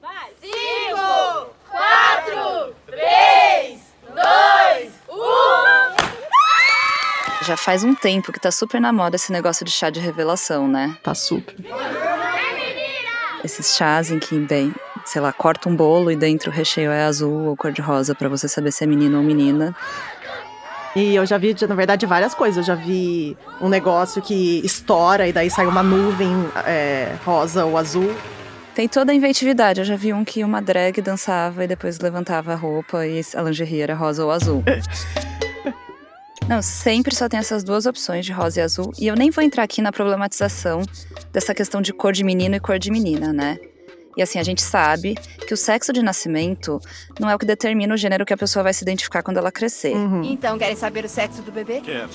Vai! Cinco, quatro, três, dois, um. Já faz um tempo que tá super na moda esse negócio de chá de revelação, né? Tá super. Esses chás em que, bem, sei lá, corta um bolo e dentro o recheio é azul ou cor-de-rosa para você saber se é menino ou menina. E eu já vi, na verdade, várias coisas. Eu já vi um negócio que estoura e daí sai uma nuvem é, rosa ou azul. Tem toda a inventividade. Eu já vi um que uma drag dançava e depois levantava a roupa e a lingerie era rosa ou azul. Não, sempre só tem essas duas opções de rosa e azul. E eu nem vou entrar aqui na problematização dessa questão de cor de menino e cor de menina, né? E assim, a gente sabe que o sexo de nascimento não é o que determina o gênero que a pessoa vai se identificar quando ela crescer. Uhum. Então, querem saber o sexo do bebê? Quero.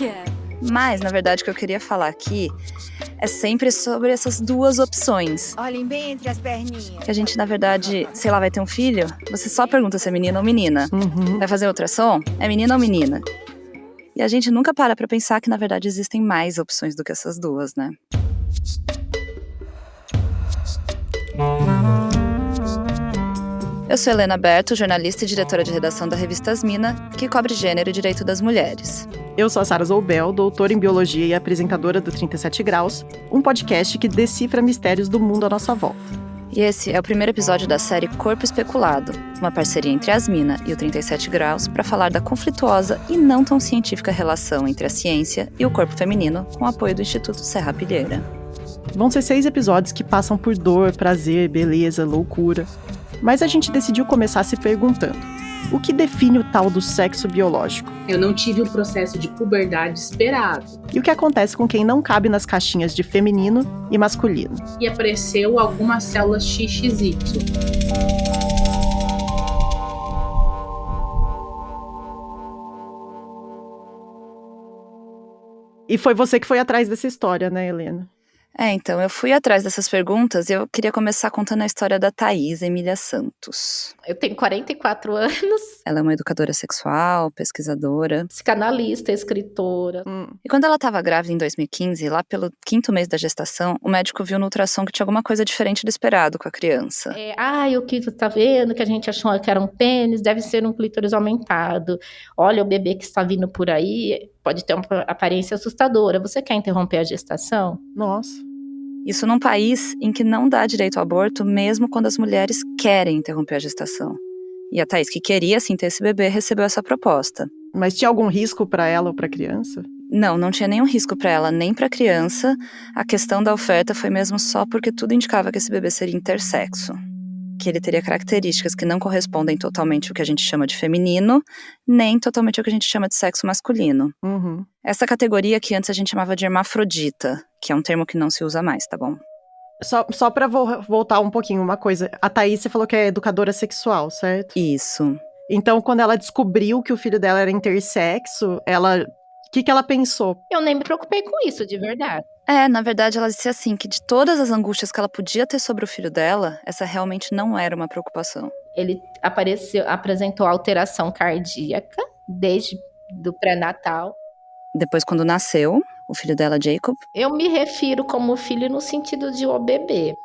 Mas, na verdade, o que eu queria falar aqui é sempre sobre essas duas opções. Olhem bem entre as perninhas. Que a gente, na verdade, sei lá, vai ter um filho, você só pergunta se é menino ou menina. Uhum. Vai fazer ultrassom? É menino ou menina? E a gente nunca para pra pensar que, na verdade, existem mais opções do que essas duas, né? Eu sou Helena Berto, jornalista e diretora de redação da revista Asmina, que cobre gênero e direito das mulheres. Eu sou a Sara Zoubel, doutora em biologia e apresentadora do 37 Graus, um podcast que decifra mistérios do mundo à nossa volta. E esse é o primeiro episódio da série Corpo Especulado, uma parceria entre a Asmina e o 37 Graus para falar da conflituosa e não tão científica relação entre a ciência e o corpo feminino, com apoio do Instituto Serra Pilheira. Vão ser seis episódios que passam por dor, prazer, beleza, loucura. Mas a gente decidiu começar se perguntando: o que define o tal do sexo biológico? Eu não tive um processo de puberdade esperado. E o que acontece com quem não cabe nas caixinhas de feminino e masculino? E apareceu algumas células XXY. E foi você que foi atrás dessa história, né, Helena? É, então, eu fui atrás dessas perguntas e eu queria começar contando a história da Thaís Emília Santos. Eu tenho 44 anos, Ela é uma educadora sexual, pesquisadora. psicanalista, escritora. Hum. E quando ela estava grávida em 2015, lá pelo quinto mês da gestação, o médico viu no ultrassom que tinha alguma coisa diferente do esperado com a criança. É, ai, o que tu tá vendo? Que a gente achou que era um pênis, deve ser um clítoris aumentado. Olha o bebê que está vindo por aí, pode ter uma aparência assustadora. Você quer interromper a gestação? Nossa. Isso num país em que não dá direito ao aborto, mesmo quando as mulheres querem interromper a gestação. E a Thaís, que queria sim ter esse bebê, recebeu essa proposta. Mas tinha algum risco para ela ou para criança? Não, não tinha nenhum risco para ela, nem para a criança. A questão da oferta foi mesmo só porque tudo indicava que esse bebê seria intersexo. Que ele teria características que não correspondem totalmente ao que a gente chama de feminino, nem totalmente ao que a gente chama de sexo masculino. Uhum. Essa categoria que antes a gente chamava de hermafrodita, que é um termo que não se usa mais, tá bom? Só, só pra vo- voltar um pouquinho, uma coisa. A Thaís, você falou que é educadora sexual, certo? Isso. Então, quando ela descobriu que o filho dela era intersexo, ela. O que, que ela pensou? Eu nem me preocupei com isso, de verdade. É, na verdade, ela disse assim que de todas as angústias que ela podia ter sobre o filho dela, essa realmente não era uma preocupação. Ele apareceu, apresentou alteração cardíaca desde do pré-natal. Depois, quando nasceu, o filho dela, Jacob, Eu me refiro como filho no sentido de o bebê.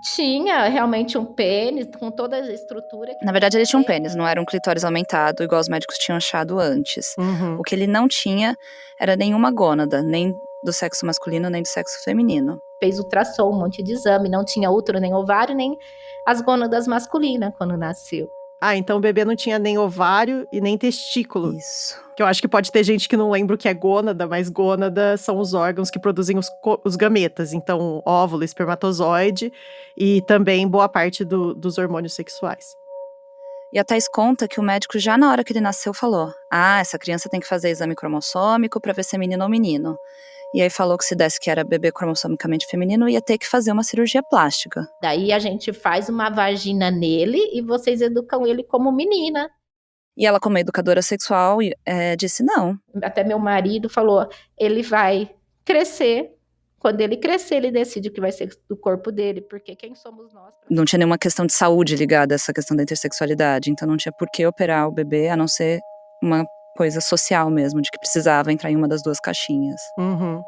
Tinha realmente um pênis com toda a estrutura. na verdade ele tinha um pênis, não era um clitóris aumentado, igual os médicos tinham achado antes. Uhum. O que ele não tinha era nenhuma gônada, nem do sexo masculino, nem do sexo feminino. Fez ultrassom, um monte de exame, não tinha útero, nem ovário, nem as gônadas masculinas quando nasceu. Ah, então o bebê não tinha nem ovário e nem testículo. Isso. Que eu acho que pode ter gente que não lembra o que é gônada, mas gônada são os órgãos que produzem os, os gametas. Então, óvulo, espermatozoide e também boa parte do- dos hormônios sexuais. E a Thais conta que o médico, já na hora que ele nasceu, falou: Ah, essa criança tem que fazer exame cromossômico pra ver se é menino ou menino. E aí falou que se desse que era bebê cromossomicamente feminino, ia ter que fazer uma cirurgia plástica. Daí a gente faz uma vagina nele e vocês educam ele como menina. E ela, como educadora sexual, eh, disse não. Até meu marido falou: ele vai crescer. Quando ele crescer, ele decide o que vai ser do corpo dele, porque quem somos nós? Não tinha nenhuma questão de saúde ligada a essa questão da intersexualidade. Então não tinha por que operar o bebê, a não ser uma coisa social mesmo, de que precisava entrar em uma das duas caixinhas. Uhum.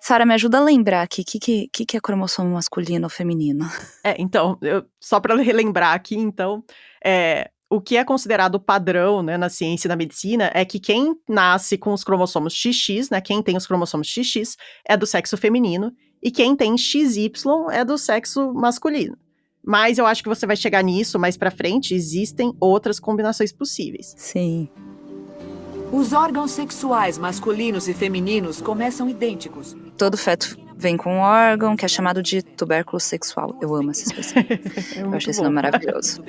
Sara, me ajuda a lembrar aqui, o que, que, que, é cromossomo masculino ou feminino? É, então, eu, só para relembrar aqui, então, é, o que é considerado padrão né, na ciência e na medicina é que quem nasce com os cromossomos XX, né, quem tem os cromossomos XX, é do sexo feminino, e quem tem XY é do sexo masculino. Mas eu acho que você vai chegar nisso mais para frente, existem outras combinações possíveis. Sim. Os órgãos sexuais masculinos e femininos começam idênticos. Todo feto vem com um órgão que é chamado de tubérculo sexual. Eu amo essa expressão. É Eu achei esse nome maravilhoso.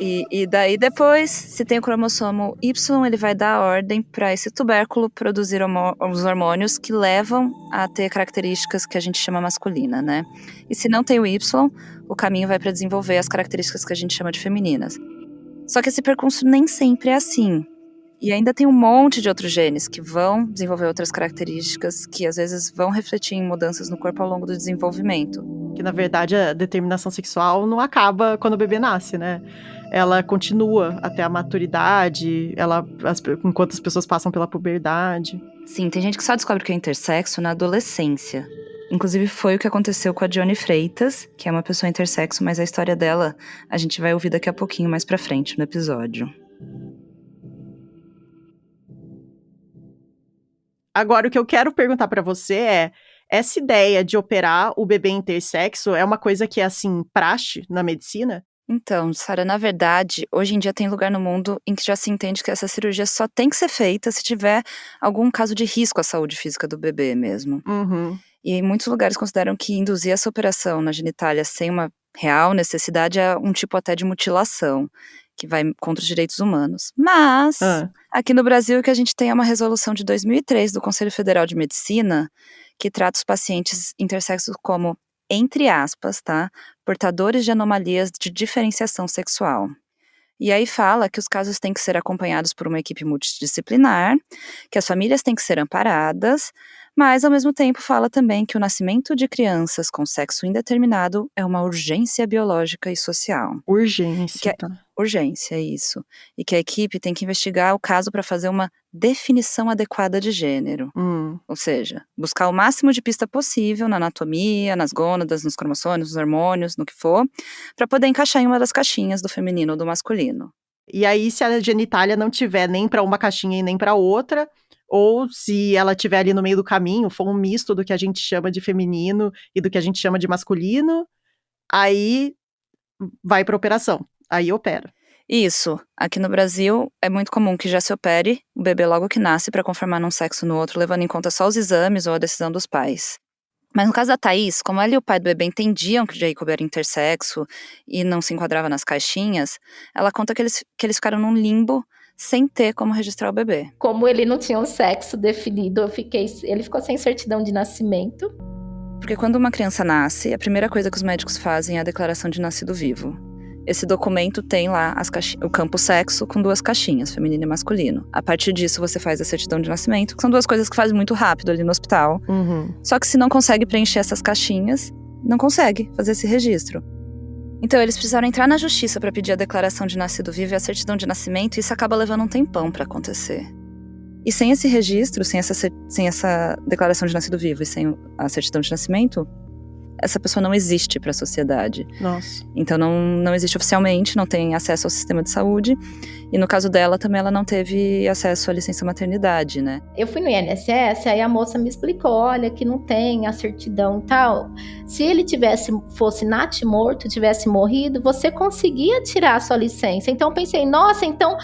E, e daí depois, se tem o cromossomo Y, ele vai dar ordem para esse tubérculo produzir homo- os hormônios que levam a ter características que a gente chama masculina, né? E se não tem o Y, o caminho vai para desenvolver as características que a gente chama de femininas. Só que esse percurso nem sempre é assim. E ainda tem um monte de outros genes que vão desenvolver outras características que às vezes vão refletir em mudanças no corpo ao longo do desenvolvimento. Que na verdade a determinação sexual não acaba quando o bebê nasce, né? Ela continua até a maturidade, ela, as- enquanto as pessoas passam pela puberdade. Sim, tem gente que só descobre que é intersexo na adolescência. Inclusive foi o que aconteceu com a Johnny Freitas, que é uma pessoa intersexo, mas a história dela a gente vai ouvir daqui a pouquinho mais pra frente no episódio. Agora, o que eu quero perguntar pra você é: essa ideia de operar o bebê intersexo é uma coisa que é assim, praxe na medicina? Então, Sara, na verdade, hoje em dia tem lugar no mundo em que já se entende que essa cirurgia só tem que ser feita se tiver algum caso de risco à saúde física do bebê mesmo. Uhum. E em muitos lugares consideram que induzir essa operação na genitália sem uma real necessidade é um tipo até de mutilação, que vai contra os direitos humanos. Mas, Ah. aqui no Brasil, o que a gente tem é uma resolução de 2003 do Conselho Federal de Medicina, que trata os pacientes intersexos como, entre aspas, tá? Portadores de anomalias de diferenciação sexual. E aí fala que os casos têm que ser acompanhados por uma equipe multidisciplinar, que as famílias têm que ser amparadas, mas ao mesmo tempo fala também que o nascimento de crianças com sexo indeterminado é uma urgência biológica e social. Urgência. Que é- tá? Urgência, isso. E que a equipe tem que investigar o caso para fazer uma definição adequada de gênero. Hum. Ou seja, buscar o máximo de pista possível na anatomia, nas gônadas, nos cromossomos, nos hormônios, no que for, para poder encaixar em uma das caixinhas do feminino ou do masculino. E aí, se a genitália não tiver nem pra uma caixinha e nem pra outra, ou se ela tiver ali no meio do caminho, for um misto do que a gente chama de feminino e do que a gente chama de masculino, aí vai pra operação. Aí opera. Isso. Aqui no Brasil é muito comum que já se opere o bebê logo que nasce para conformar num sexo no outro, levando em conta só os exames ou a decisão dos pais. Mas no caso da Thaís, como ela e o pai do bebê entendiam que o Jacob era intersexo e não se enquadrava nas caixinhas, ela conta que eles, que eles ficaram num limbo sem ter como registrar o bebê. Como ele não tinha um sexo definido, eu fiquei, ele ficou sem certidão de nascimento. Porque quando uma criança nasce, a primeira coisa que os médicos fazem é a declaração de nascido vivo. Esse documento tem lá o campo sexo com duas caixinhas, feminino e masculino. A partir disso, você faz a certidão de nascimento, que são duas coisas que faz muito rápido ali no hospital. Uhum. Só que se não consegue preencher essas caixinhas, não consegue fazer esse registro. Então eles precisaram entrar na justiça para pedir a declaração de nascido vivo e a certidão de nascimento, e isso acaba levando um tempão para acontecer. E sem esse registro, sem essa, sem essa declaração de nascido vivo e sem a certidão de nascimento, essa pessoa não existe para a sociedade. Nossa. Então não, não existe oficialmente, não tem acesso ao sistema de saúde. E no caso dela também ela não teve acesso à licença maternidade, né? Eu fui no INSS, aí a moça me explicou, olha, que não tem a certidão e tal. Se ele tivesse, fosse nat morto, tivesse morrido, você conseguia tirar a sua licença. Então eu pensei, nossa, então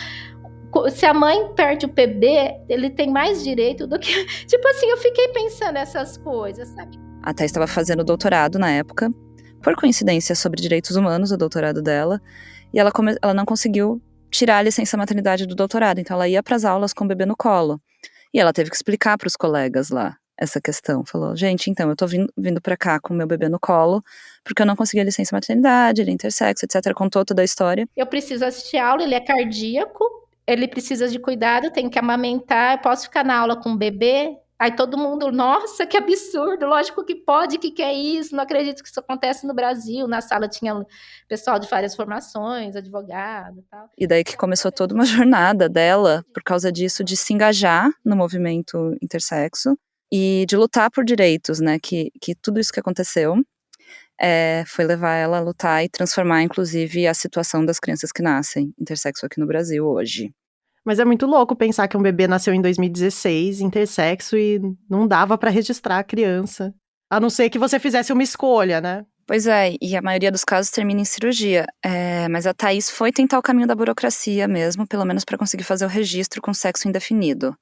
se a mãe perde o bebê, ele tem mais direito do que. Tipo assim, eu fiquei pensando essas coisas, sabe? A Thais estava fazendo doutorado na época, por coincidência sobre direitos humanos, o doutorado dela, e ela, come- ela não conseguiu tirar a licença maternidade do doutorado, então ela ia para as aulas com o bebê no colo. E ela teve que explicar para os colegas lá essa questão. Falou: gente, então, eu tô vindo, vindo para cá com o meu bebê no colo, porque eu não consegui a licença maternidade, ele é intersexo, etc. Contou toda a história. Eu preciso assistir aula, ele é cardíaco, ele precisa de cuidado, tem que amamentar, eu posso ficar na aula com o bebê. Aí todo mundo, nossa, que absurdo, lógico que pode, que que é isso? Não acredito que isso acontece no Brasil. Na sala tinha pessoal de várias formações, advogado e tal. E daí que começou toda uma jornada dela, por causa disso, de se engajar no movimento intersexo e de lutar por direitos, né? Que, que tudo isso que aconteceu é, foi levar ela a lutar e transformar, inclusive, a situação das crianças que nascem intersexo aqui no Brasil hoje. Mas é muito louco pensar que um bebê nasceu em 2016, intersexo, e não dava para registrar a criança. A não ser que você fizesse uma escolha, né? Pois é, e a maioria dos casos termina em cirurgia. É, mas a Thaís foi tentar o caminho da burocracia mesmo, pelo menos para conseguir fazer o registro com sexo indefinido.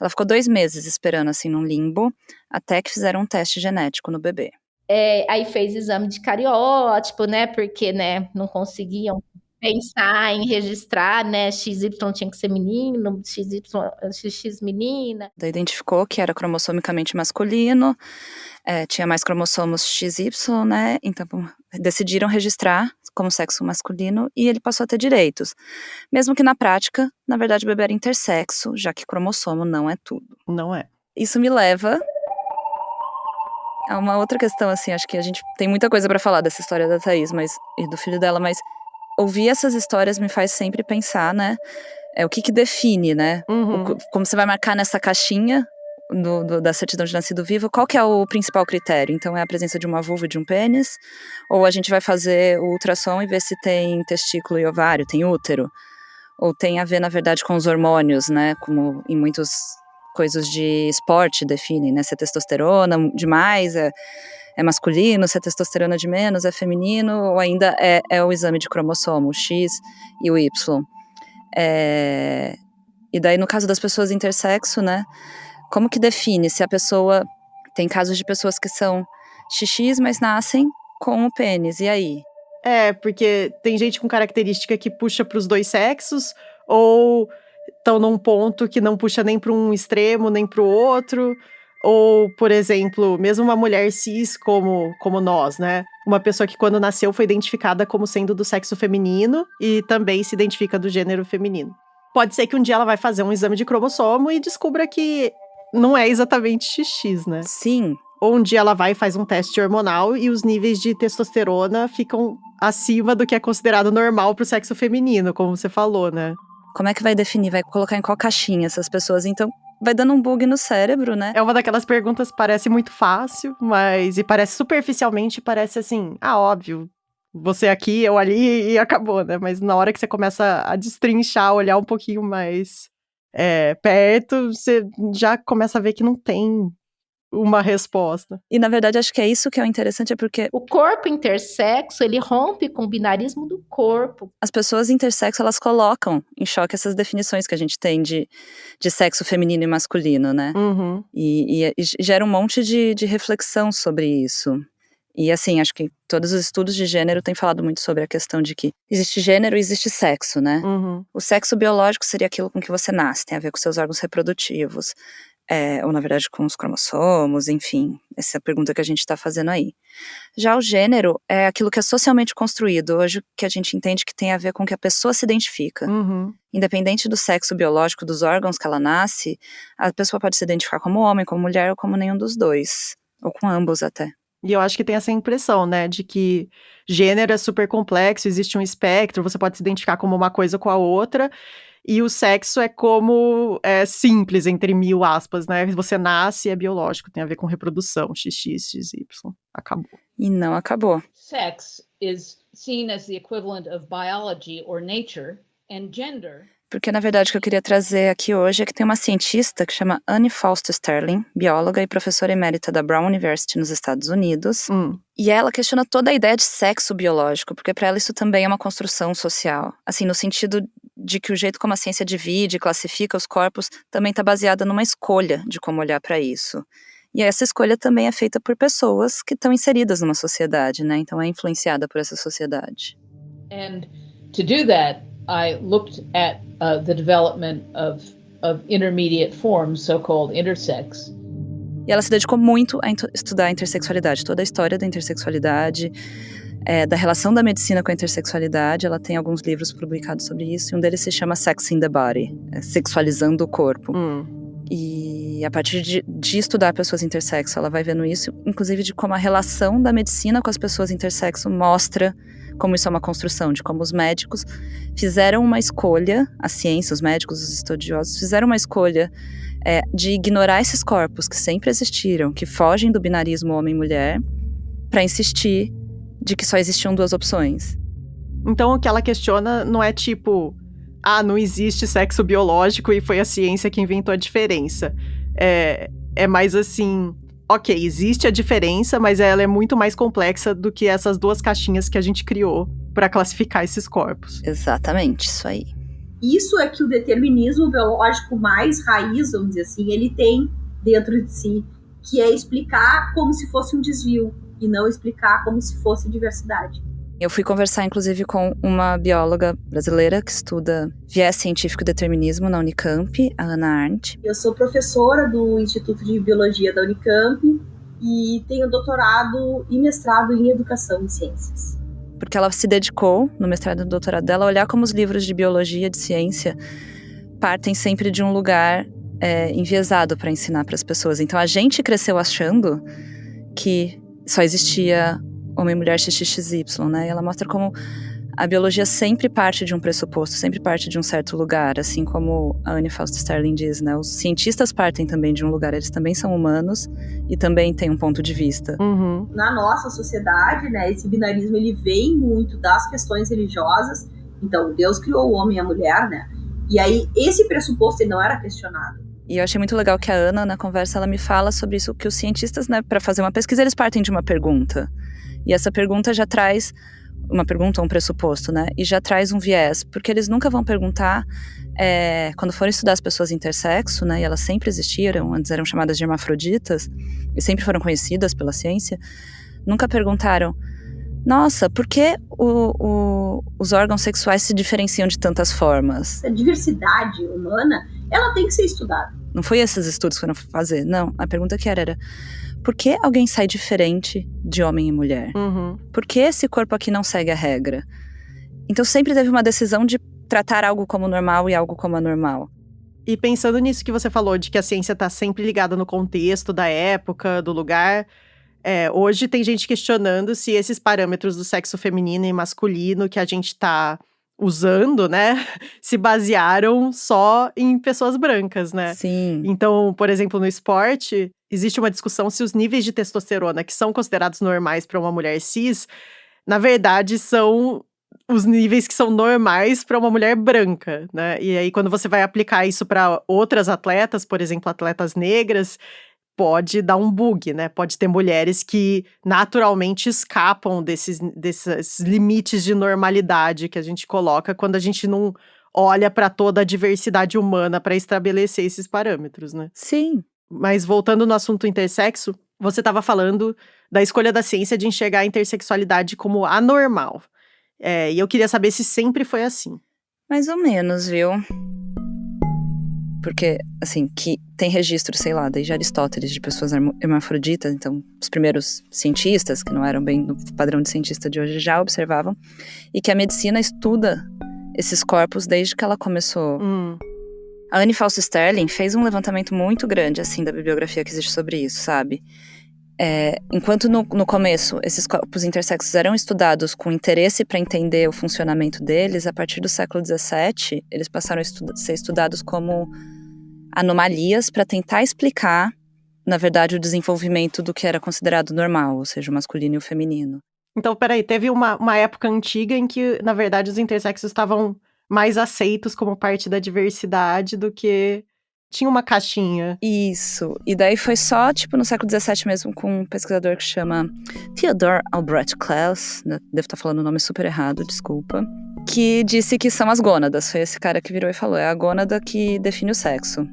Ela ficou dois meses esperando assim num limbo, até que fizeram um teste genético no bebê. É, aí fez exame de cariótipo, né? Porque, né, não conseguiam pensar em registrar, né? XY tinha que ser menino, XY, XX menina. Daí identificou que era cromossomicamente masculino, é, tinha mais cromossomos XY, né? Então decidiram registrar como sexo masculino e ele passou a ter direitos. Mesmo que na prática, na verdade, o bebê era intersexo, já que cromossomo não é tudo. Não é. Isso me leva a uma outra questão, assim, acho que a gente tem muita coisa para falar dessa história da Thaís mas, e do filho dela, mas ouvir essas histórias me faz sempre pensar, né? É o que que define, né? Uhum. O, como você vai marcar nessa caixinha do, do, da certidão de nascido vivo, qual que é o principal critério? Então, é a presença de uma vulva e de um pênis? Ou a gente vai fazer o ultrassom e ver se tem testículo e ovário, tem útero? Ou tem a ver, na verdade, com os hormônios, né? Como em muitas coisas de esporte definem, né? Se é testosterona demais, é é masculino, se é testosterona de menos, é feminino, ou ainda é, é o exame de cromossomo, o X e o Y. É, e daí, no caso das pessoas intersexo, né, como que define se a pessoa. Tem casos de pessoas que são XX, mas nascem com o pênis, e aí? É, porque tem gente com característica que puxa para os dois sexos, ou estão num ponto que não puxa nem para um extremo nem para o outro. Ou, por exemplo, mesmo uma mulher cis como, como nós, né? Uma pessoa que quando nasceu foi identificada como sendo do sexo feminino e também se identifica do gênero feminino. Pode ser que um dia ela vai fazer um exame de cromossomo e descubra que não é exatamente XX, né? Sim. Ou um dia ela vai e faz um teste hormonal e os níveis de testosterona ficam acima do que é considerado normal para o sexo feminino, como você falou, né? Como é que vai definir? Vai colocar em qual caixinha essas pessoas? Então, vai dando um bug no cérebro, né? É uma daquelas perguntas que parece muito fácil, mas e parece superficialmente, parece assim, ah, óbvio. Você aqui, eu ali e acabou, né? Mas na hora que você começa a destrinchar, olhar um pouquinho mais é, perto, você já começa a ver que não tem uma resposta. E na verdade acho que é isso que é o interessante, é porque o corpo intersexo, ele rompe com o binarismo do corpo. As pessoas intersexo, elas colocam em choque essas definições que a gente tem de, de sexo feminino e masculino, né? Uhum. E, e, e, gera um monte de, de reflexão sobre isso. E assim, acho que todos os estudos de gênero têm falado muito sobre a questão de que existe gênero e existe sexo, né? Uhum. O sexo biológico seria aquilo com que você nasce, tem a ver com seus órgãos reprodutivos é, ou na verdade com os cromossomos, enfim, essa é a pergunta que a gente está fazendo aí. Já o gênero é aquilo que é socialmente construído, hoje que a gente entende que tem a ver com que a pessoa se identifica. Uhum. Independente do sexo biológico, dos órgãos que ela nasce, a pessoa pode se identificar como homem, como mulher ou como nenhum dos dois, ou com ambos até. E eu acho que tem essa impressão, né, de que gênero é super complexo, existe um espectro, você pode se identificar como uma coisa com a outra, e o sexo é como é simples, entre mil aspas, né? Você nasce é biológico, tem a ver com reprodução, XX, XY. Acabou. E não acabou. Sex is seen as the equivalent of biology or nature and gender porque na verdade o que eu queria trazer aqui hoje é que tem uma cientista que chama Anne Foster Sterling, bióloga e professora emérita da Brown University nos Estados Unidos. Hum. E ela questiona toda a ideia de sexo biológico, porque para ela isso também é uma construção social. Assim, no sentido de que o jeito como a ciência divide, classifica os corpos, também está baseada numa escolha de como olhar para isso. E essa escolha também é feita por pessoas que estão inseridas numa sociedade, né? Então é influenciada por essa sociedade. And to do that, I looked at uh, the development of, of intermediate forms, so-called intersex. E ela se dedicou muito a estudar a intersexualidade, toda a história da intersexualidade, é, da relação da medicina com a intersexualidade. Ela tem alguns livros publicados sobre isso, e um deles se chama Sex in the Body, é, sexualizando o corpo. Hum. E a partir de, de, estudar pessoas intersexo, ela vai vendo isso, inclusive de como a relação da medicina com as pessoas intersexo mostra como isso é uma construção, de como os médicos fizeram uma escolha, a ciência, os médicos, os estudiosos, fizeram uma escolha é, de ignorar esses corpos que sempre existiram, que fogem do binarismo homem-mulher, para insistir de que só existiam duas opções. Então o que ela questiona não é tipo, ah, não existe sexo biológico e foi a ciência que inventou a diferença. É, é mais assim, ok, existe a diferença, mas ela é muito mais complexa do que essas duas caixinhas que a gente criou para classificar esses corpos. Exatamente, isso aí. Isso é que o determinismo biológico mais raiz, vamos dizer assim, ele tem dentro de si, que é explicar como se fosse um desvio e não explicar como se fosse diversidade. Eu fui conversar, inclusive, com uma bióloga brasileira que estuda viés científico e determinismo na Unicamp, a Ana Arndt. Eu sou professora do Instituto de Biologia da Unicamp e tenho doutorado e mestrado em Educação e Ciências. Porque ela se dedicou, no mestrado e doutorado dela, a olhar como os livros de biologia, de ciência, partem sempre de um lugar é, enviesado para ensinar para as pessoas. Então a gente cresceu achando que só existia homem, mulher, XXY, né? E ela mostra como a biologia sempre parte de um pressuposto, sempre parte de um certo lugar, assim como a Anne Fausto Sterling diz, né? Os cientistas partem também de um lugar, eles também são humanos e também têm um ponto de vista. Uhum. Na nossa sociedade, né, esse binarismo ele vem muito das questões religiosas. Então, Deus criou o homem e a mulher, né? E aí esse pressuposto ele não era questionado. E eu achei muito legal que a Ana, na conversa, ela me fala sobre isso, que os cientistas, né, para fazer uma pesquisa, eles partem de uma pergunta. E essa pergunta já traz uma pergunta ou um pressuposto, né? E já traz um viés, porque eles nunca vão perguntar é, quando forem estudar as pessoas intersexo, né? E elas sempre existiram, antes eram chamadas de hermafroditas e sempre foram conhecidas pela ciência. Nunca perguntaram, nossa, por que o, o, os órgãos sexuais se diferenciam de tantas formas? A diversidade humana, ela tem que ser estudada. Não foi esses estudos que foram fazer, não. A pergunta que era era por que alguém sai diferente de homem e mulher? Uhum. Por que esse corpo aqui não segue a regra? Então sempre teve uma decisão de tratar algo como normal e algo como anormal. E pensando nisso que você falou, de que a ciência está sempre ligada no contexto da época, do lugar, é, hoje tem gente questionando se esses parâmetros do sexo feminino e masculino que a gente está usando, né, se basearam só em pessoas brancas, né? Sim. Então, por exemplo, no esporte, existe uma discussão se os níveis de testosterona que são considerados normais para uma mulher cis, na verdade, são os níveis que são normais para uma mulher branca, né? E aí, quando você vai aplicar isso para outras atletas, por exemplo, atletas negras, pode dar um bug, né? Pode ter mulheres que naturalmente escapam desses, desses limites de normalidade que a gente coloca quando a gente não olha para toda a diversidade humana para estabelecer esses parâmetros, né? Sim. Mas voltando no assunto intersexo, você estava falando da escolha da ciência de enxergar a intersexualidade como anormal. É, e eu queria saber se sempre foi assim. Mais ou menos, viu? Porque, assim, que tem registro, sei lá, desde Aristóteles, de pessoas hermafroditas, então os primeiros cientistas, que não eram bem no padrão de cientista de hoje, já observavam, e que a medicina estuda esses corpos desde que ela começou. Hum. A Anne Fausto Sterling fez um levantamento muito grande, assim, da bibliografia que existe sobre isso, sabe? É, enquanto no, no, começo esses corpos intersexos eram estudados com interesse para entender o funcionamento deles, a partir do século XVII, eles passaram a estu ser estudados como anomalias para tentar explicar, na verdade, o desenvolvimento do que era considerado normal, ou seja, o masculino e o feminino. Então, peraí, teve uma, uma época antiga em que, na verdade, os intersexos estavam mais aceitos como parte da diversidade do que tinha uma caixinha. Isso. E daí foi só, tipo, no século XVII mesmo, com um pesquisador que chama Theodor Albrecht Klaus, né? devo estar falando o nome super errado, desculpa, que disse que são as gônadas. Foi esse cara que virou e falou: é a gônada que define o sexo.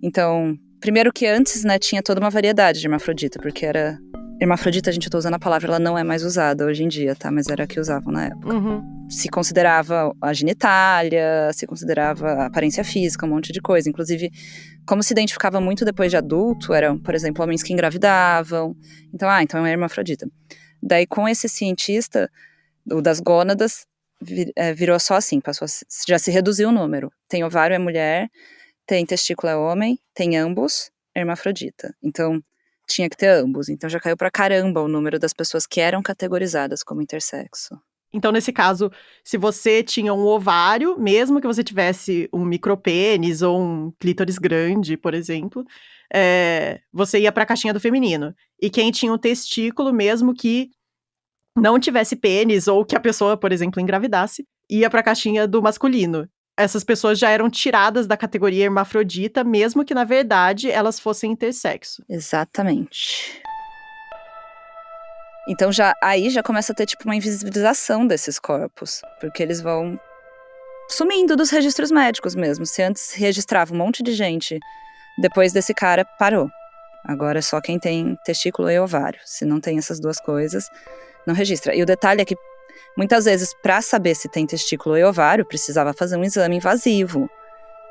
Então, primeiro que antes, né, tinha toda uma variedade de hermafrodita, porque era Hermafrodita, a gente tá usando a palavra, ela não é mais usada hoje em dia, tá? Mas era a que usavam na época. Uhum. Se considerava a genitália, se considerava a aparência física, um monte de coisa. Inclusive, como se identificava muito depois de adulto, eram, por exemplo, homens que engravidavam. Então, ah, então é hermafrodita. Daí, com esse cientista, o das gônadas, vir, é, virou só assim, passou já se reduziu o número. Tem ovário é mulher, tem testículo é homem, tem ambos, hermafrodita. Então, tinha que ter ambos. Então já caiu pra caramba o número das pessoas que eram categorizadas como intersexo. Então, nesse caso, se você tinha um ovário, mesmo que você tivesse um micropênis ou um clítoris grande, por exemplo, é, você ia para a caixinha do feminino. E quem tinha um testículo, mesmo que não tivesse pênis ou que a pessoa, por exemplo, engravidasse, ia para a caixinha do masculino. Essas pessoas já eram tiradas da categoria hermafrodita, mesmo que na verdade elas fossem intersexo. Exatamente. Então já aí já começa a ter tipo uma invisibilização desses corpos, porque eles vão sumindo dos registros médicos mesmo. Se antes registrava um monte de gente, depois desse cara parou. Agora é só quem tem testículo e ovário. Se não tem essas duas coisas, não registra. E o detalhe é que muitas vezes para saber se tem testículo e ovário precisava fazer um exame invasivo.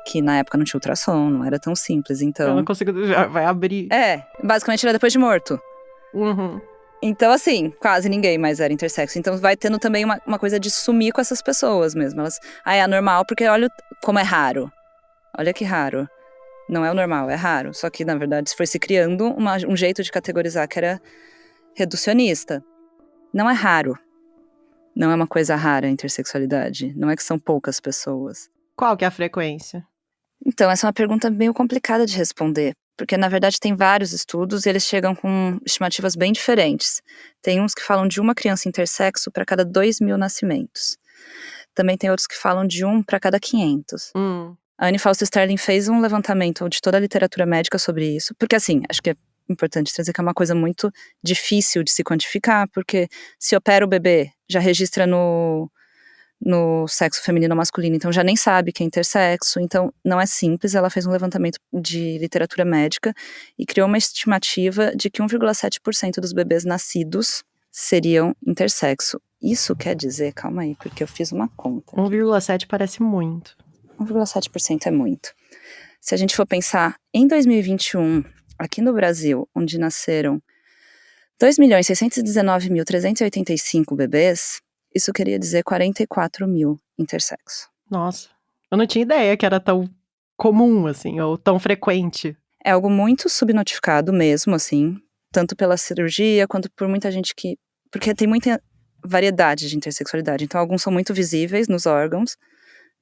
Que na época não tinha ultrassom, não era tão simples, então... Eu não consigo... Vai abrir. É, basicamente era depois de morto. Uhum. Então, assim, quase ninguém mais era intersexo. Então, vai tendo também uma, uma coisa de sumir com essas pessoas mesmo. Elas, ah, é anormal porque olha como é raro. Olha que raro. Não é o normal, é raro. Só que, na verdade, foi se criando uma, um jeito de categorizar que era reducionista. Não é raro. Não é uma coisa rara a intersexualidade. Não é que são poucas pessoas. Qual que é a frequência? Então, essa é uma pergunta meio complicada de responder, porque na verdade tem vários estudos e eles chegam com estimativas bem diferentes. Tem uns que falam de uma criança intersexo para cada 2 mil nascimentos. Também tem outros que falam de um para cada 500. Hum. A Anne Fausto Sterling fez um levantamento de toda a literatura médica sobre isso, porque assim, acho que é importante trazer que é uma coisa muito difícil de se quantificar, porque se opera o bebê, já registra no, no sexo feminino ou masculino, então já nem sabe que é intersexo, então não é simples. Ela fez um levantamento de literatura médica e criou uma estimativa de que 1,7% dos bebês nascidos seriam intersexo. Isso quer dizer, calma aí, porque eu fiz uma conta. 1,7 parece muito. 1,7% é muito. Se a gente for pensar em 2021, aqui no Brasil, onde nasceram 2.619.385 bebês, isso queria dizer 44 mil intersexo. Nossa, eu não tinha ideia que era tão comum, assim, ou tão frequente. É algo muito subnotificado mesmo, assim, tanto pela cirurgia quanto por muita gente que. Porque tem muita variedade de intersexualidade. Então, alguns são muito visíveis nos órgãos,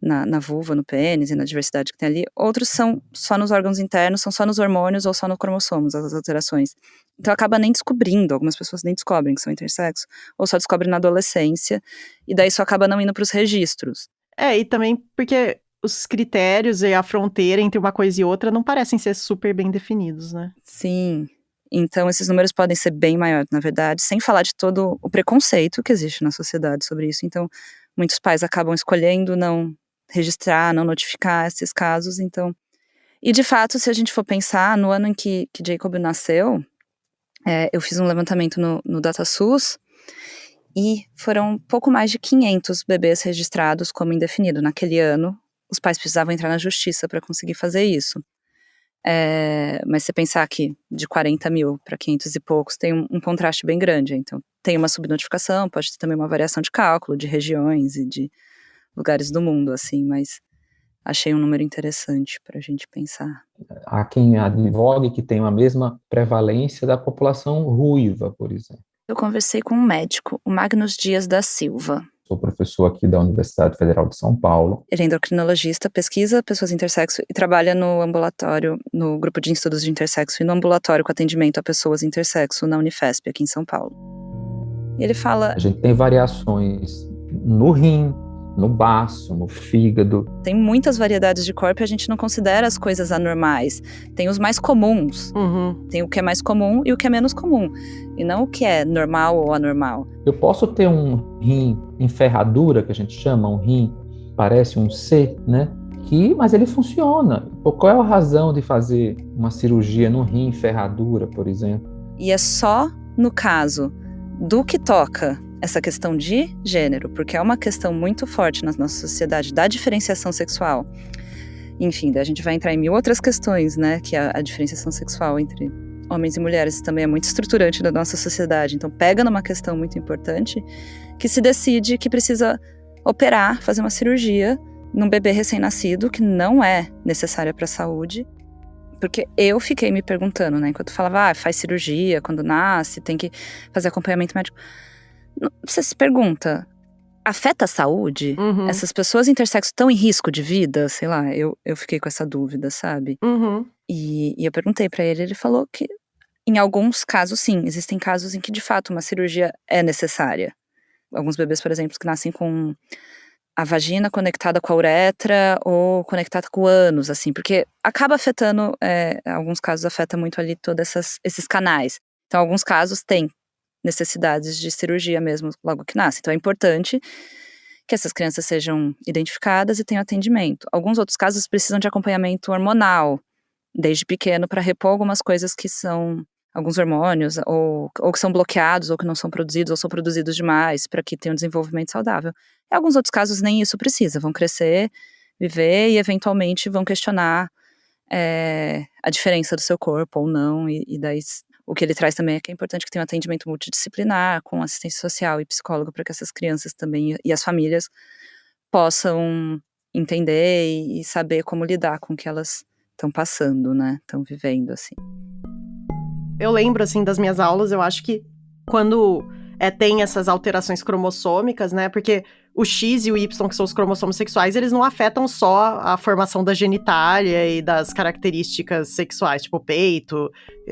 na, na vulva, no pênis e na diversidade que tem ali. Outros são só nos órgãos internos, são só nos hormônios ou só no cromossomos, as alterações. Então acaba nem descobrindo, algumas pessoas nem descobrem que são intersexo, ou só descobrem na adolescência, e daí isso acaba não indo para os registros. É, e também porque os critérios e a fronteira entre uma coisa e outra não parecem ser super bem definidos, né? Sim. Então, esses números podem ser bem maiores, na verdade, sem falar de todo o preconceito que existe na sociedade sobre isso. Então, muitos pais acabam escolhendo não registrar, não notificar esses casos, então. E de fato, se a gente for pensar, no ano em que, que Jacob nasceu, é, eu fiz um levantamento no, no DataSUS e foram pouco mais de 500 bebês registrados como indefinido. Naquele ano, os pais precisavam entrar na justiça para conseguir fazer isso. É, mas você pensar que de 40 mil para 500 e poucos tem um, um, contraste bem grande. Então, tem uma subnotificação, pode ter também uma variação de cálculo, de regiões e de lugares do mundo, assim, mas achei um número interessante para a gente pensar. Há quem advogue que tem a mesma prevalência da população ruiva, por exemplo. Eu conversei com um médico, o Magnus Dias da Silva. Sou professor aqui da Universidade Federal de São Paulo. Ele é endocrinologista, pesquisa pessoas intersexo e trabalha no ambulatório, no grupo de estudos de intersexo e no ambulatório com atendimento a pessoas intersexo na Unifesp, aqui em São Paulo. E ele fala. A gente tem variações no rim, no baço, no fígado. Tem muitas variedades de corpo e a gente não considera as coisas anormais. Tem os mais comuns. Uhum. Tem o que é mais comum e o que é menos comum. E não o que é normal ou anormal. Eu posso ter um rim em ferradura, que a gente chama, um rim parece um C, né? Que, mas ele funciona. Qual é a razão de fazer uma cirurgia no rim em ferradura, por exemplo? E é só no caso do que toca essa questão de gênero, porque é uma questão muito forte na nossa sociedade da diferenciação sexual. Enfim, daí a gente vai entrar em mil outras questões, né? Que a, a diferenciação sexual entre homens e mulheres também é muito estruturante da nossa sociedade. Então, pega numa questão muito importante que se decide que precisa operar, fazer uma cirurgia num bebê recém-nascido que não é necessária para a saúde. Porque eu fiquei me perguntando, né? Enquanto falava, ah, faz cirurgia quando nasce, tem que fazer acompanhamento médico. Você se pergunta, afeta a saúde? Uhum. Essas pessoas intersexo estão em risco de vida? Sei lá, eu, eu fiquei com essa dúvida, sabe? Uhum. E, e eu perguntei pra ele, ele falou que em alguns casos, sim, existem casos em que de fato uma cirurgia é necessária. Alguns bebês, por exemplo, que nascem com a vagina conectada com a uretra ou conectada com o ânus, assim, porque acaba afetando, é, alguns casos afeta muito ali todos esses canais. Então, alguns casos têm necessidades de cirurgia mesmo logo que nasce. Então, é importante que essas crianças sejam identificadas e tenham atendimento. Alguns outros casos precisam de acompanhamento hormonal desde pequeno para repor algumas coisas que são alguns hormônios ou, ou que são bloqueados ou que não são produzidos ou são produzidos demais para que tenha um desenvolvimento saudável. Em alguns outros casos nem isso precisa, vão crescer, viver e eventualmente vão questionar é, a diferença do seu corpo ou não e, e daí o que ele traz também é que é importante que tenha um atendimento multidisciplinar, com assistência social e psicólogo, para que essas crianças também e as famílias possam entender e, saber como lidar com o que elas estão passando, né? Estão vivendo, assim. Eu lembro, assim, das minhas aulas, eu acho que quando é, tem essas alterações cromossômicas, né? Porque o X e o Y, que são os cromossomos sexuais, eles não afetam só a formação da genitália e das características sexuais, tipo peito,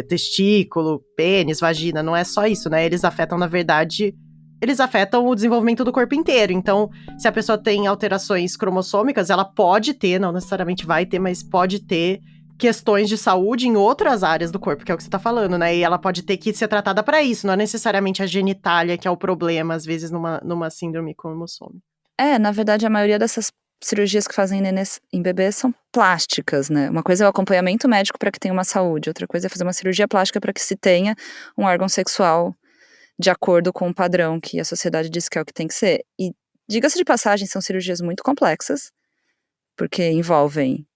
testículo, pênis, vagina. Não é só isso, né? Eles afetam, na verdade, eles afetam o desenvolvimento do corpo inteiro. Então, se a pessoa tem alterações cromossômicas, ela pode ter, não necessariamente vai ter, mas pode ter questões de saúde em outras áreas do corpo, que é o que você tá falando, né? E ela pode ter que ser tratada para isso, não é necessariamente a genitália que é o problema, às vezes, numa, numa síndrome cromossômica. É, na verdade, a maioria dessas cirurgias que fazem em bebês são plásticas, né? Uma coisa é o acompanhamento médico para que tenha uma saúde, outra coisa é fazer uma cirurgia plástica para que se tenha um órgão sexual de acordo com o padrão que a sociedade diz que é o que tem que ser. E, diga-se de passagem, são cirurgias muito complexas, porque envolvem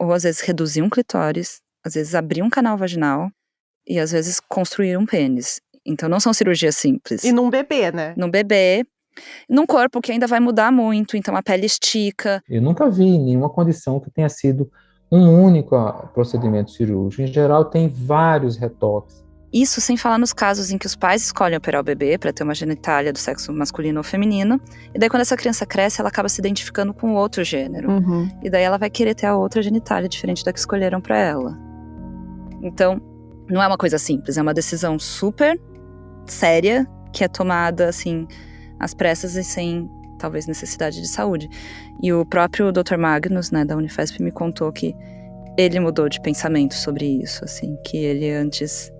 ou às vezes reduzir um clitóris, às vezes abrir um canal vaginal e às vezes construir um pênis. Então não são cirurgias simples. E num bebê, né? Num bebê, num corpo que ainda vai mudar muito, então a pele estica. Eu nunca vi nenhuma condição que tenha sido um único procedimento cirúrgico. Em geral, tem vários retoques. Isso sem falar nos casos em que os pais escolhem operar o bebê para ter uma genitália do sexo masculino ou feminino, e daí quando essa criança cresce, ela acaba se identificando com outro gênero. Uhum. E daí ela vai querer ter a outra genitália diferente da que escolheram para ela. Então, não é uma coisa simples, é uma decisão super séria que é tomada assim às pressas e sem talvez necessidade de saúde. E o próprio Dr. Magnus, né, da Unifesp me contou que ele mudou de pensamento sobre isso, assim, que ele antes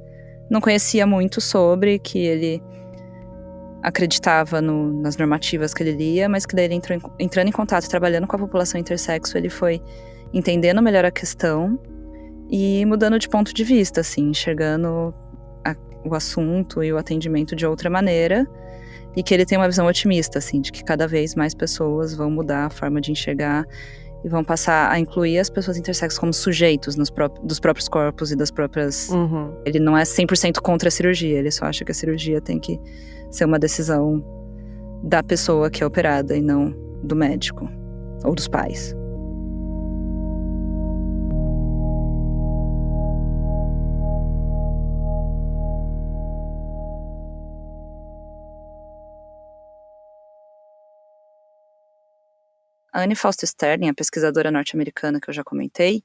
não conhecia muito sobre, que ele acreditava no, nas normativas que ele lia, mas que daí ele entrou entrando em contato, trabalhando com a população intersexo, ele foi entendendo melhor a questão e mudando de ponto de vista, assim, enxergando a, o assunto e o atendimento de outra maneira e que ele tem uma visão otimista, assim, de que cada vez mais pessoas vão mudar a forma de enxergar e vão passar a incluir as pessoas intersexo como sujeitos nos pró dos próprios corpos e das próprias. Uhum. Ele não é 100% contra a cirurgia, ele só acha que a cirurgia tem que ser uma decisão da pessoa que é operada e não do médico ou dos pais. A Anne Foster Sterling, a pesquisadora norte-americana que eu já comentei,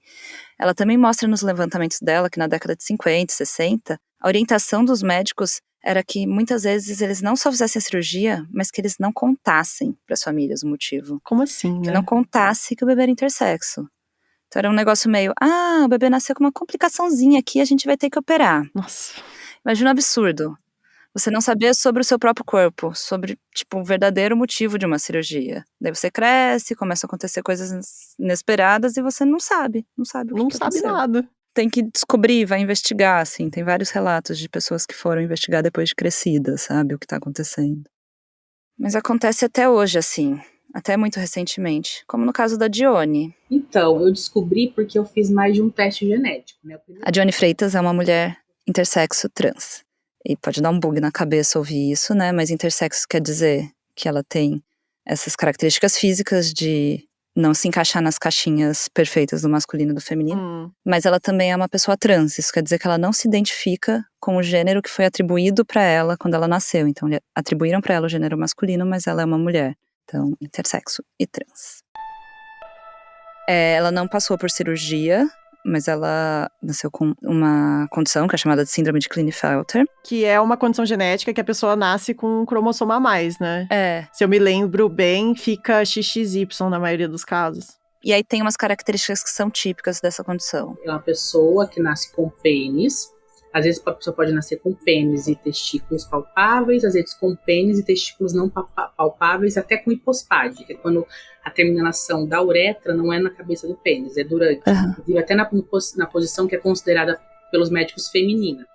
ela também mostra nos levantamentos dela que na década de 50 e 60, a orientação dos médicos era que muitas vezes eles não só fizessem a cirurgia, mas que eles não contassem para as famílias o motivo. Como assim, Que né? não contasse que o bebê era intersexo. Então era um negócio meio, ah, o bebê nasceu com uma complicaçãozinha aqui, a gente vai ter que operar. Nossa. Imagina um absurdo. Você não saber sobre o seu próprio corpo, sobre, tipo, o verdadeiro motivo de uma cirurgia. Daí você cresce, começam a acontecer coisas inesperadas e você não sabe, não sabe o que Não que sabe nada. Tem que descobrir, vai investigar, assim. Tem vários relatos de pessoas que foram investigar depois de crescidas, sabe, o que tá acontecendo. Mas acontece até hoje, assim. Até muito recentemente. Como no caso da Dione. Então, eu descobri porque eu fiz mais de um teste genético, né? Primeiro- A Dione Freitas é uma mulher intersexo trans. E pode dar um bug na cabeça ouvir isso, né? Mas intersexo quer dizer que ela tem essas características físicas de não se encaixar nas caixinhas perfeitas do masculino e do feminino. Hum. Mas ela também é uma pessoa trans. Isso quer dizer que ela não se identifica com o gênero que foi atribuído para ela quando ela nasceu. Então, atribuíram para ela o gênero masculino, mas ela é uma mulher. Então, intersexo e trans. É, ela não passou por cirurgia, mas ela nasceu com uma condição que é chamada de síndrome de Klinefelter. Que é uma condição genética que a pessoa nasce com um cromossomo a mais, né? É. Se eu me lembro bem, fica XXY na maioria dos casos. E aí tem umas características que são típicas dessa condição. É uma pessoa que nasce com pênis. Às vezes a pessoa pode nascer com pênis e testículos palpáveis, às vezes com pênis e testículos não palpáveis, até com hipospade, que é quando a terminação da uretra não é na cabeça do pênis, é durante. Uhum. Até na, na posição que é considerada pelos médicos feminina.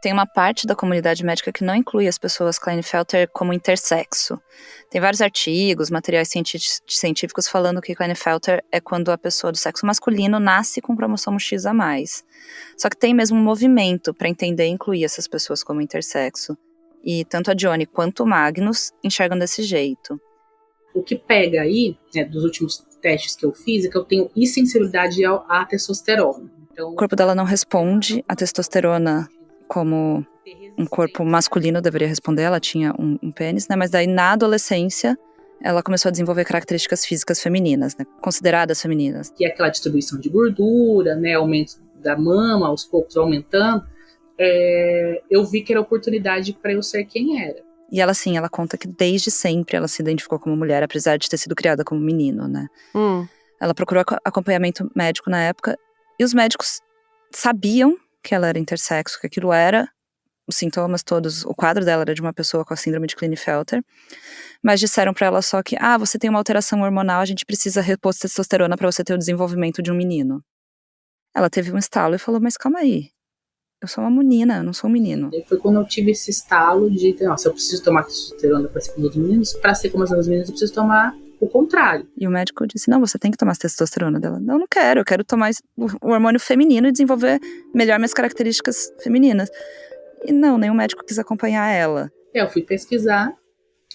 Tem uma parte da comunidade médica que não inclui as pessoas Klinefelter como intersexo. Tem vários artigos, materiais científicos falando que Klinefelter é quando a pessoa do sexo masculino nasce com cromossomo X a mais. Só que tem mesmo um movimento para entender e incluir essas pessoas como intersexo. E tanto a Johnny quanto o Magnus enxergam desse jeito. O que pega aí, né, dos últimos testes que eu fiz, é que eu tenho insensibilidade à testosterona. Então, o corpo dela não responde à testosterona como um corpo masculino deveria responder, ela tinha um, um pênis, né? Mas daí na adolescência ela começou a desenvolver características físicas femininas, né? Consideradas femininas. Que é aquela distribuição de gordura, né? Aumento da mama, aos poucos aumentando. É, eu vi que era oportunidade para eu ser quem era. E ela, sim, ela conta que desde sempre ela se identificou como mulher, apesar de ter sido criada como menino, né? Hum. Ela procurou acompanhamento médico na época e os médicos sabiam que ela era intersexo, que aquilo era os sintomas todos, o quadro dela era de uma pessoa com a síndrome de Klinefelter, mas disseram para ela só que, ah, você tem uma alteração hormonal, a gente precisa repor testosterona para você ter o desenvolvimento de um menino. Ela teve um estalo e falou, mas calma aí, eu sou uma menina, eu não sou um menino. E foi quando eu tive esse estalo de, nossa, eu preciso tomar testosterona para ser como os meninos, para ser como as meninas eu preciso tomar o contrário. E o médico disse: não, você tem que tomar testosterona dela. Não, não quero, eu quero tomar o hormônio feminino e desenvolver melhor minhas características femininas. E não, nenhum médico quis acompanhar ela. É, eu fui pesquisar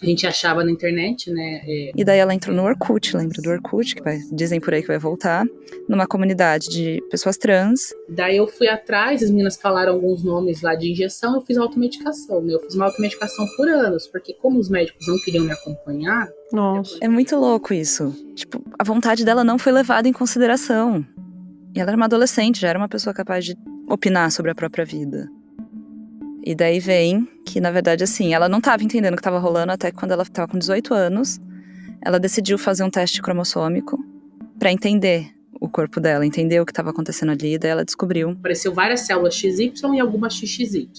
a gente achava na internet, né? É... E daí ela entrou no Orkut, lembra do Orkut, que vai, dizem por aí que vai voltar, numa comunidade de pessoas trans. Daí eu fui atrás, as meninas falaram alguns nomes lá de injeção, eu fiz automedicação, né? Eu fiz uma automedicação por anos, porque como os médicos não queriam me acompanhar. Nossa. É muito louco isso. Tipo, a vontade dela não foi levada em consideração. E ela era uma adolescente, já era uma pessoa capaz de opinar sobre a própria vida. E daí vem que, na verdade, assim, ela não estava entendendo o que estava rolando até quando ela estava com 18 anos. Ela decidiu fazer um teste cromossômico para entender o corpo dela, entender o que estava acontecendo ali. E daí ela descobriu. Apareceu várias células XY e algumas XXY.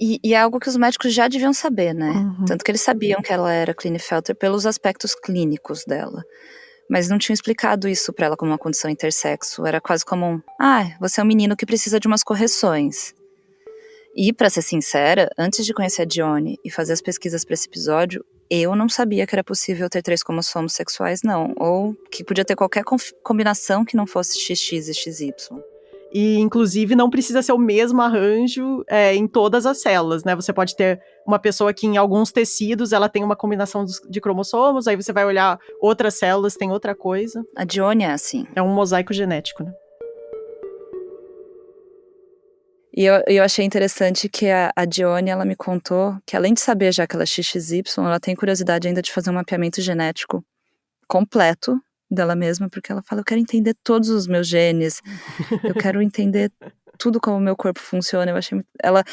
E, e, é algo que os médicos já deviam saber, né? Uhum. Tanto que eles sabiam que ela era Klinefelter pelos aspectos clínicos dela. Mas não tinham explicado isso para ela como uma condição intersexo. Era quase como um: ah, você é um menino que precisa de umas correções. E, para ser sincera, antes de conhecer a Dione e fazer as pesquisas para esse episódio, eu não sabia que era possível ter três cromossomos sexuais, não. Ou que podia ter qualquer combinação que não fosse XX e XY. E, inclusive, não precisa ser o mesmo arranjo é, em todas as células, né? Você pode ter uma pessoa que, em alguns tecidos, ela tem uma combinação de cromossomos, aí você vai olhar outras células, tem outra coisa. A Dione é assim. É um mosaico genético, né? E eu, eu achei interessante que a, a Dione, ela me contou que além de saber já que ela é XXY, ela tem curiosidade ainda de fazer um mapeamento genético completo dela mesma, porque ela fala, eu quero entender todos os meus genes, eu quero entender tudo como o meu corpo funciona. Eu achei ela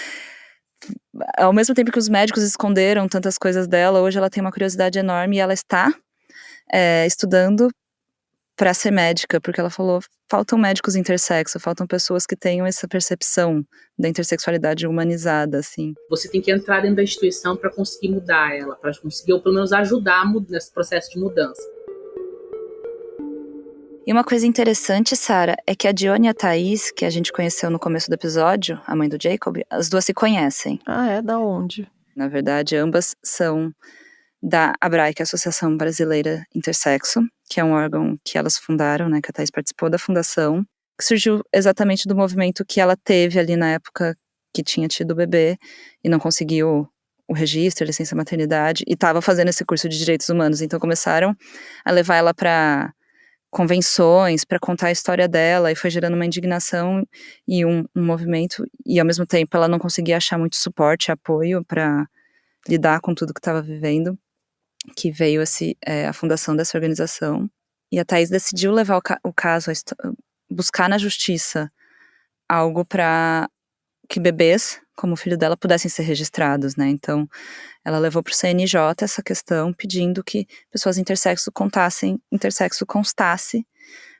ao mesmo tempo que os médicos esconderam tantas coisas dela, hoje ela tem uma curiosidade enorme e ela está é, estudando para ser médica, porque ela falou: faltam médicos intersexo, faltam pessoas que tenham essa percepção da intersexualidade humanizada, assim. Você tem que entrar dentro da instituição para conseguir mudar ela, para conseguir ou pelo menos ajudar nesse processo de mudança. E uma coisa interessante, Sara, é que a Dione e a Thaís, que a gente conheceu no começo do episódio, a mãe do Jacob, as duas se conhecem. Ah, é? Da onde? Na verdade, ambas são da ABRAE, que é a Associação Brasileira Intersexo, que é um órgão que elas fundaram, né, que a Thais participou da fundação, que surgiu exatamente do movimento que ela teve ali na época que tinha tido o bebê e não conseguiu o registro, a licença maternidade, e estava fazendo esse curso de direitos humanos. Então começaram a levar ela para convenções, para contar a história dela, e foi gerando uma indignação e um, um movimento, e ao mesmo tempo ela não conseguia achar muito suporte, apoio para lidar com tudo que estava vivendo. Que veio esse, é, a fundação dessa organização. E a Thais decidiu levar o, ca o caso, buscar na justiça algo para que bebês, como o filho dela, pudessem ser registrados, né? Então, ela levou para o CNJ essa questão, pedindo que pessoas intersexo contassem, intersexo constasse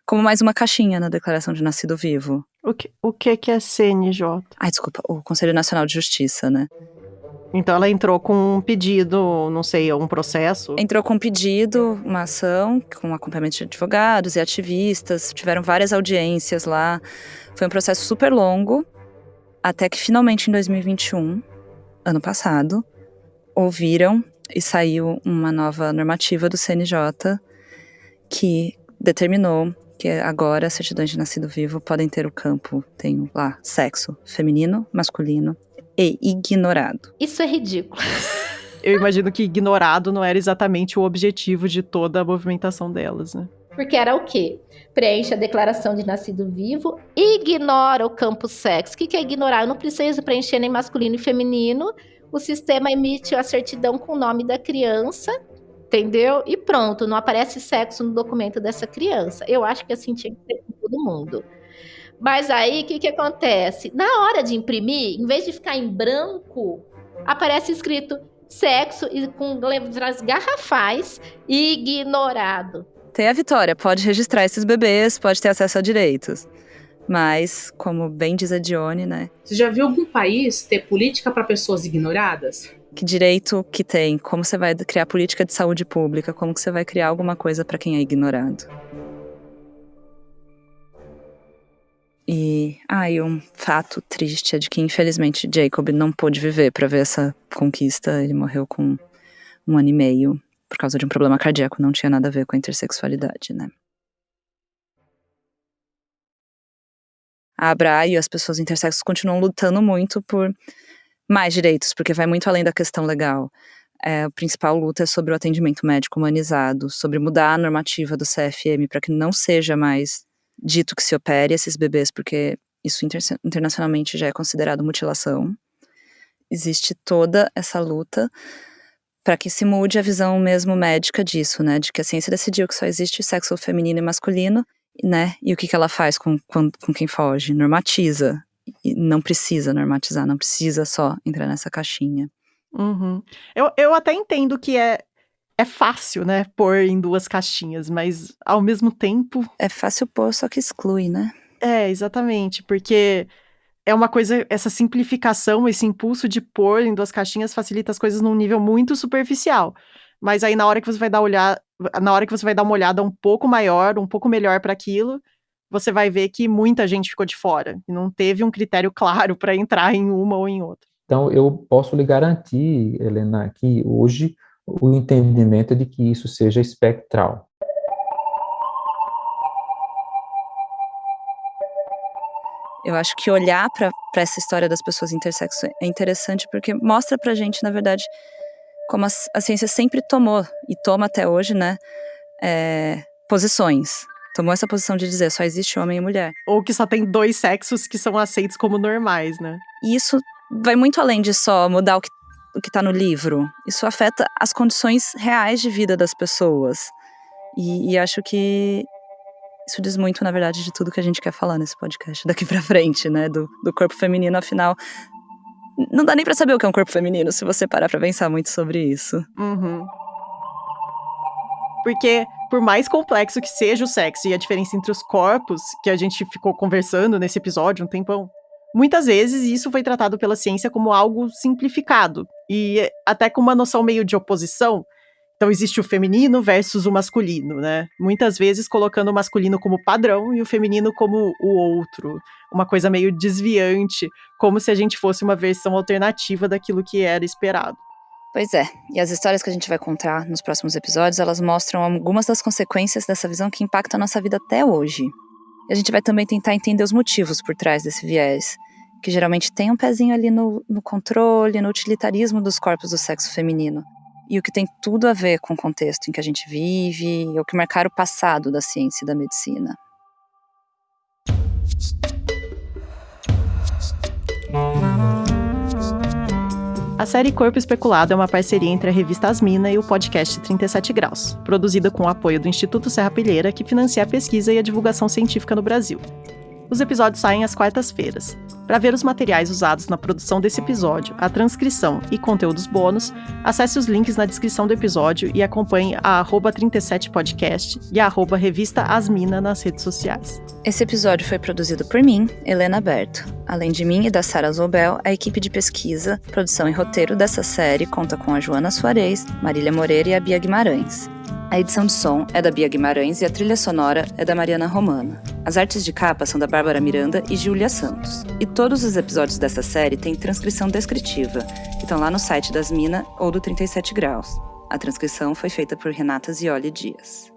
como mais uma caixinha na declaração de nascido vivo. O que, o que é CNJ? Ai, desculpa, o Conselho Nacional de Justiça, né? Então ela entrou com um pedido, não sei, um processo? Entrou com um pedido, uma ação, com acompanhamento de advogados e ativistas, tiveram várias audiências lá. Foi um processo super longo, até que finalmente em 2021, ano passado, ouviram e saiu uma nova normativa do CNJ que determinou que agora certidões de nascido vivo podem ter o campo, tem lá, sexo feminino, masculino e ignorado. Isso é ridículo. Eu imagino que ignorado não era exatamente o objetivo de toda a movimentação delas, né? Porque era o quê? Preenche a declaração de nascido vivo, ignora o campo sexo. O que é ignorar? Eu não preciso preencher nem masculino e feminino. O sistema emite a certidão com o nome da criança, entendeu? E pronto, não aparece sexo no documento dessa criança. Eu acho que assim tinha que ser com todo mundo. Mas aí, o que, que acontece? Na hora de imprimir, em vez de ficar em branco, aparece escrito sexo e com letras garrafais ignorado. Tem a Vitória, pode registrar esses bebês, pode ter acesso a direitos. Mas, como bem diz a Dione, né? Você já viu algum país ter política para pessoas ignoradas? Que direito que tem? Como você vai criar política de saúde pública? Como que você vai criar alguma coisa para quem é ignorado? E, ah, e um fato triste é de que, infelizmente, Jacob não pôde viver para ver essa conquista. Ele morreu com um ano e meio por causa de um problema cardíaco, não tinha nada a ver com a intersexualidade, né? A Abra e as pessoas intersexos continuam lutando muito por mais direitos, porque vai muito além da questão legal. É, a principal luta é sobre o atendimento médico humanizado, sobre mudar a normativa do CFM para que não seja mais dito que se opere esses bebês, porque isso inter internacionalmente já é considerado mutilação. Existe toda essa luta para que se mude a visão mesmo médica disso, né? De que a ciência decidiu que só existe sexo feminino e masculino, né? E o que, que ela faz com, com, com quem foge? Normatiza. E não precisa normatizar, não precisa só entrar nessa caixinha. Uhum. Eu, eu até entendo que é, é fácil, né, pôr em duas caixinhas, mas ao mesmo tempo. É fácil pôr, só que exclui, né? É, exatamente, porque é uma coisa, essa simplificação, esse impulso de pôr em duas caixinhas facilita as coisas num nível muito superficial. Mas aí na hora que você vai dar olhar, na hora que você vai dar uma olhada um pouco maior, um pouco melhor para aquilo, você vai ver que muita gente ficou de fora e não teve um critério claro para entrar em uma ou em outra. Então eu posso lhe garantir, Helena, que hoje o entendimento de que isso seja espectral. Eu acho que olhar para essa história das pessoas intersexo é interessante porque mostra pra gente, na verdade, como a, a ciência sempre tomou e toma até hoje, né, é, posições. Tomou essa posição de dizer só existe homem e mulher. Ou que só tem dois sexos que são aceitos como normais, né? E isso vai muito além de só mudar o que que está no livro. Isso afeta as condições reais de vida das pessoas. E, e, acho que isso diz muito, na verdade, de tudo que a gente quer falar nesse podcast daqui para frente, né? Do, do corpo feminino, afinal. Não dá nem para saber o que é um corpo feminino se você parar pra pensar muito sobre isso. Uhum. Porque, por mais complexo que seja o sexo e a diferença entre os corpos, que a gente ficou conversando nesse episódio um tempão, Muitas vezes isso foi tratado pela ciência como algo simplificado e até com uma noção meio de oposição. Então existe o feminino versus o masculino, né? Muitas vezes colocando o masculino como padrão e o feminino como o outro, uma coisa meio desviante, como se a gente fosse uma versão alternativa daquilo que era esperado. Pois é, e as histórias que a gente vai contar nos próximos episódios, elas mostram algumas das consequências dessa visão que impacta a nossa vida até hoje. E a gente vai também tentar entender os motivos por trás desse viés, que geralmente tem um pezinho ali no, no controle, no utilitarismo dos corpos do sexo feminino. E o que tem tudo a ver com o contexto em que a gente vive, e o que marcar o passado da ciência e da medicina. A série Corpo Especulado é uma parceria entre a revista Asmina e o podcast 37 Graus, produzida com o apoio do Instituto Serra Pilheira, que financia a pesquisa e a divulgação científica no Brasil. Os episódios saem às quartas-feiras. Para ver os materiais usados na produção desse episódio, a transcrição e conteúdos bônus, acesse os links na descrição do episódio e acompanhe a 37podcast e a revista Asmina nas redes sociais. Esse episódio foi produzido por mim, Helena Berto. Além de mim e da Sara Zobel, a equipe de pesquisa, produção e roteiro dessa série conta com a Joana Soares, Marília Moreira e a Bia Guimarães. A edição de som é da Bia Guimarães e a trilha sonora é da Mariana Romana. As artes de capa são da Bárbara Miranda e Júlia Santos. E todos os episódios dessa série têm transcrição descritiva, que estão lá no site das Mina ou do 37 Graus. A transcrição foi feita por Renata Zioli Dias.